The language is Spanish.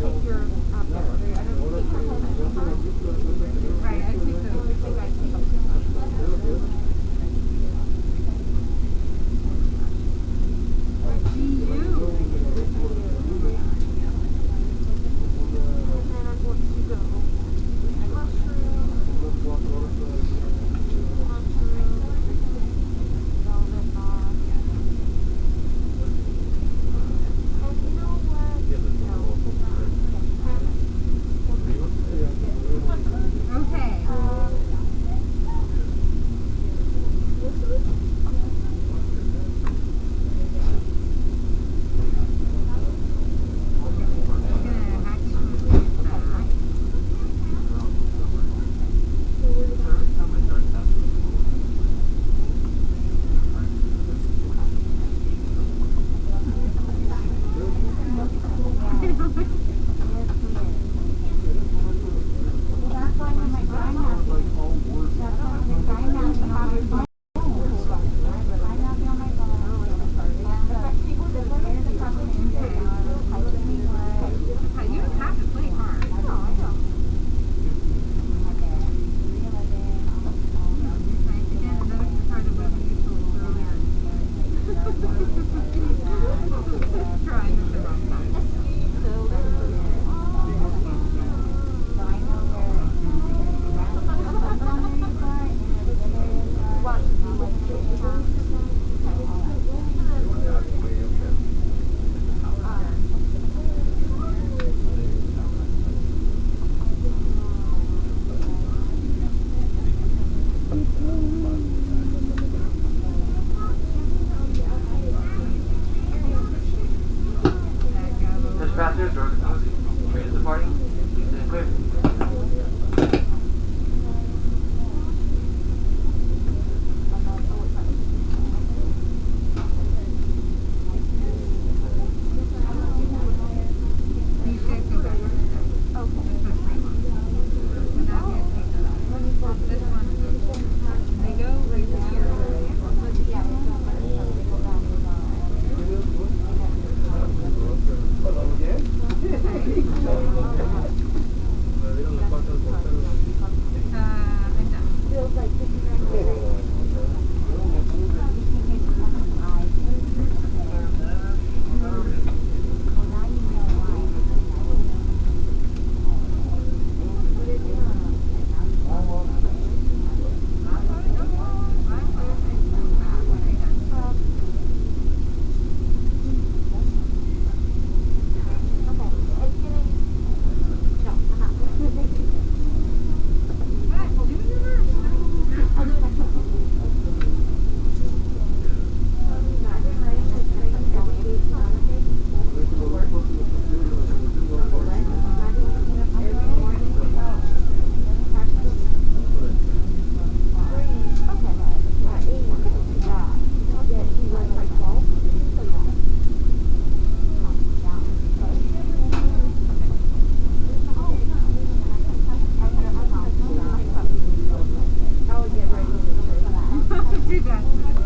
over Obrigada.